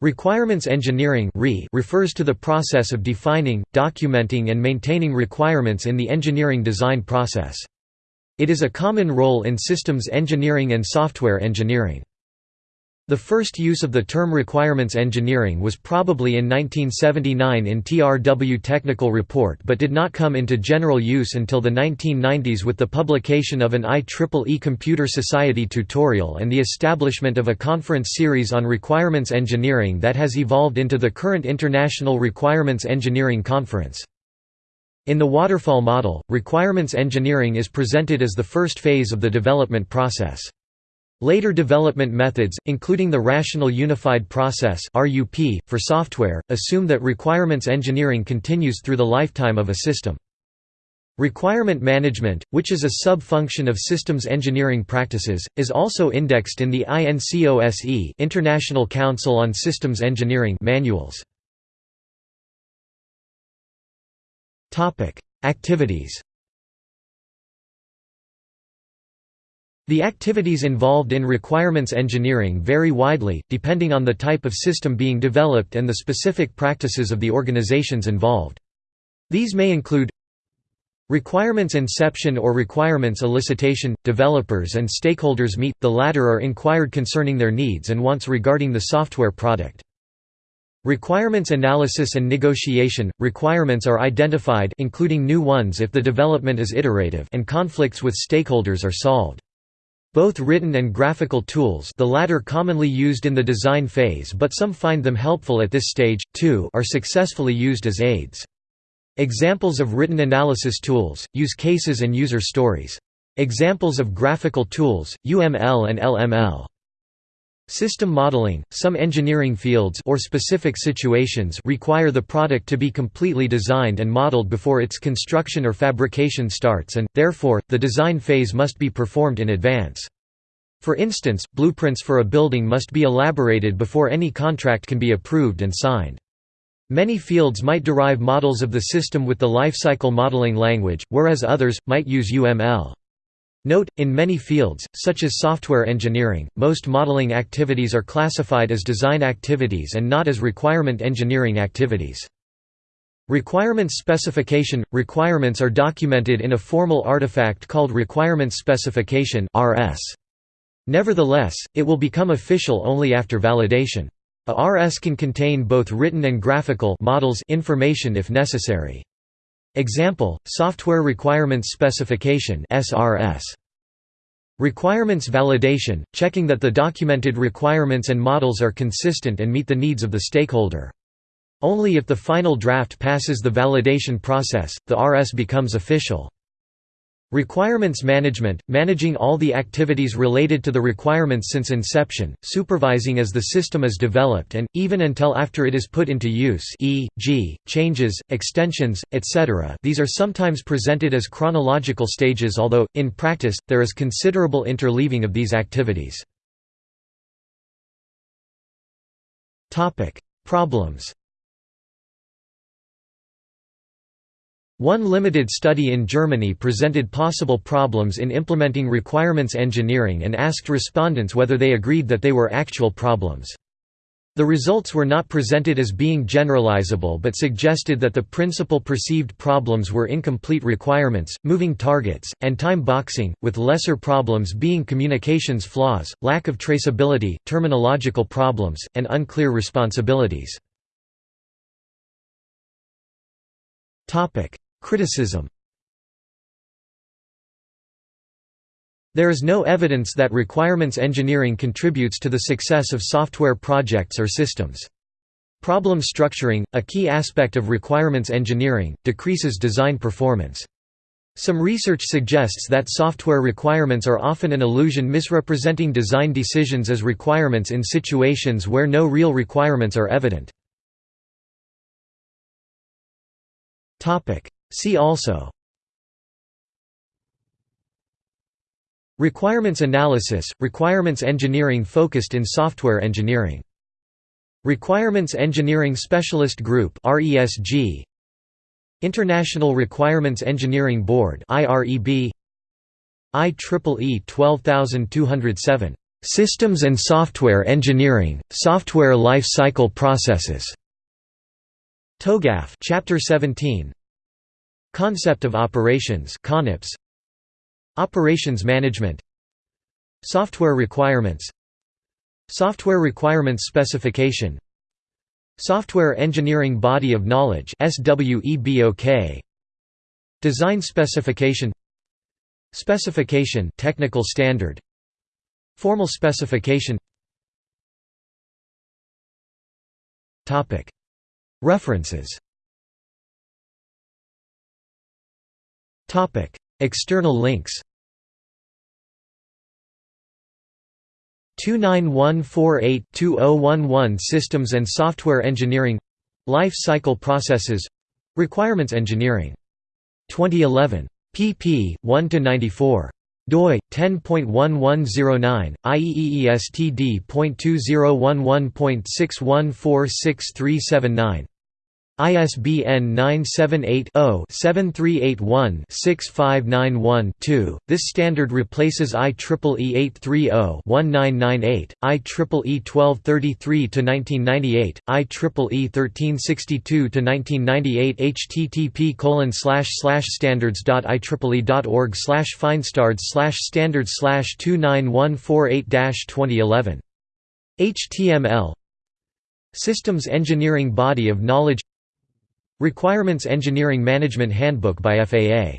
Requirements engineering refers to the process of defining, documenting and maintaining requirements in the engineering design process. It is a common role in systems engineering and software engineering. The first use of the term requirements engineering was probably in 1979 in TRW Technical Report but did not come into general use until the 1990s with the publication of an IEEE Computer Society tutorial and the establishment of a conference series on requirements engineering that has evolved into the current International Requirements Engineering Conference. In the waterfall model, requirements engineering is presented as the first phase of the development process. Later development methods, including the Rational Unified Process for software, assume that requirements engineering continues through the lifetime of a system. Requirement management, which is a sub-function of systems engineering practices, is also indexed in the INCOSE International Council on Systems Engineering manuals. Activities The activities involved in requirements engineering vary widely, depending on the type of system being developed and the specific practices of the organizations involved. These may include Requirements inception or requirements elicitation – Developers and stakeholders meet, the latter are inquired concerning their needs and wants regarding the software product. Requirements analysis and negotiation – Requirements are identified including new ones if the development is iterative and conflicts with stakeholders are solved. Both written and graphical tools the latter commonly used in the design phase but some find them helpful at this stage, too are successfully used as aids. Examples of written analysis tools, use cases and user stories. Examples of graphical tools, UML and LML. System modeling – Some engineering fields or specific situations require the product to be completely designed and modeled before its construction or fabrication starts and, therefore, the design phase must be performed in advance. For instance, blueprints for a building must be elaborated before any contract can be approved and signed. Many fields might derive models of the system with the lifecycle modeling language, whereas others, might use UML. Note, in many fields, such as software engineering, most modeling activities are classified as design activities and not as requirement engineering activities. Requirements specification – Requirements are documented in a formal artifact called Requirements Specification Nevertheless, it will become official only after validation. A RS can contain both written and graphical models information if necessary. Example, Software Requirements Specification SRS. Requirements validation, checking that the documented requirements and models are consistent and meet the needs of the stakeholder. Only if the final draft passes the validation process, the RS becomes official. Requirements management – managing all the activities related to the requirements since inception, supervising as the system is developed and, even until after it is put into use e.g., changes, extensions, etc. these are sometimes presented as chronological stages although, in practice, there is considerable interleaving of these activities. Problems One limited study in Germany presented possible problems in implementing requirements engineering and asked respondents whether they agreed that they were actual problems. The results were not presented as being generalizable but suggested that the principal perceived problems were incomplete requirements, moving targets, and time boxing, with lesser problems being communications flaws, lack of traceability, terminological problems, and unclear responsibilities. Criticism There is no evidence that requirements engineering contributes to the success of software projects or systems. Problem structuring, a key aspect of requirements engineering, decreases design performance. Some research suggests that software requirements are often an illusion misrepresenting design decisions as requirements in situations where no real requirements are evident. See also Requirements analysis, requirements engineering focused in software engineering. Requirements Engineering Specialist Group International Requirements Engineering Board IEEE 12207 Systems and Software Engineering, Software Life Cycle Processes. TOGAF Chapter 17. Concept of Operations CONOPS. Operations Management. Software Requirements. Software Requirements Specification. Software Engineering Body of Knowledge. Design Specification. Specification technical standard Formal specification References External links 29148-2011 Systems and Software Engineering Life Cycle Processes Requirements Engineering. 2011. pp. 1–94 doi 10.1109 IEEE ISBN 978-0-7381-6591-2. This standard replaces IEEE 830-1998, IEEE 1233-1998, IEEE 1362-1998 http standards.ieeeorg finestards standards 29148-2011 HTML Systems Engineering Body of Knowledge Requirements Engineering Management Handbook by FAA